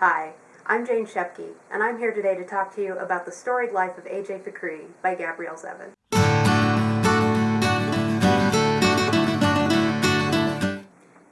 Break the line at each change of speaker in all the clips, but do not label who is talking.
Hi, I'm Jane Shepke, and I'm here today to talk to you about The Storied Life of A.J. Fikry by Gabrielle Zevin.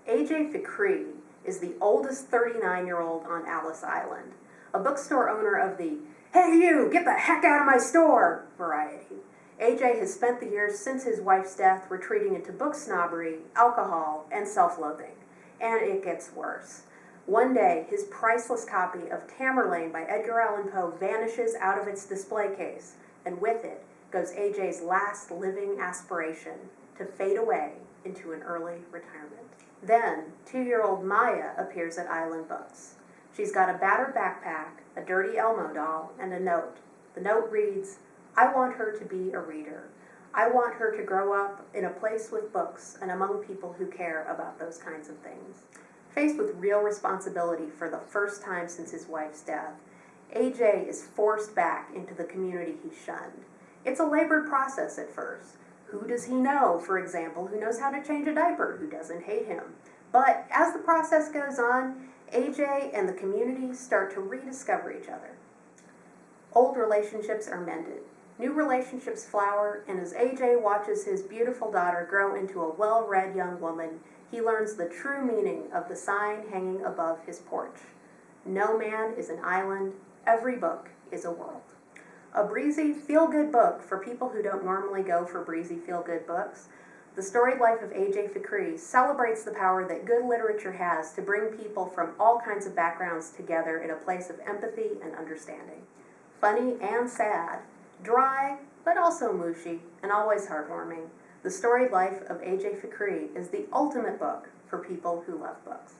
A.J. Fikry is the oldest 39-year-old on Alice Island, a bookstore owner of the Hey you, get the heck out of my store variety. AJ has spent the years since his wife's death retreating into book snobbery, alcohol, and self-loathing. And it gets worse. One day, his priceless copy of Tamerlane by Edgar Allan Poe vanishes out of its display case, and with it goes AJ's last living aspiration to fade away into an early retirement. Then, two-year-old Maya appears at Island Books. She's got a battered backpack, a dirty Elmo doll, and a note. The note reads, I want her to be a reader. I want her to grow up in a place with books and among people who care about those kinds of things. Faced with real responsibility for the first time since his wife's death, AJ is forced back into the community he shunned. It's a labored process at first. Who does he know, for example, who knows how to change a diaper, who doesn't hate him? But as the process goes on, AJ and the community start to rediscover each other. Old relationships are mended. New relationships flower, and as AJ watches his beautiful daughter grow into a well-read young woman, he learns the true meaning of the sign hanging above his porch. No man is an island, every book is a world. A breezy, feel-good book for people who don't normally go for breezy, feel-good books, the Storied Life of A.J. Fikry celebrates the power that good literature has to bring people from all kinds of backgrounds together in a place of empathy and understanding. Funny and sad, dry, but also mushy, and always heartwarming, The Storied Life of A.J. Fikry is the ultimate book for people who love books.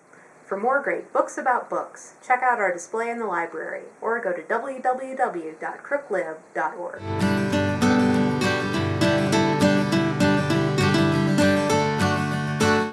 For more great books about books, check out our display in the library or go to www.crooklib.org.